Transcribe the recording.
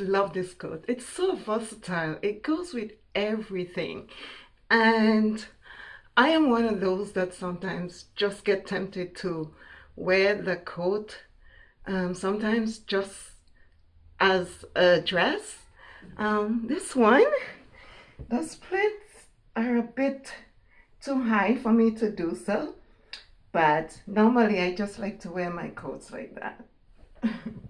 love this coat. It's so versatile. It goes with everything. And I am one of those that sometimes just get tempted to wear the coat um, sometimes just as a dress. Um, this one, the splits are a bit too high for me to do so, but normally I just like to wear my coats like that.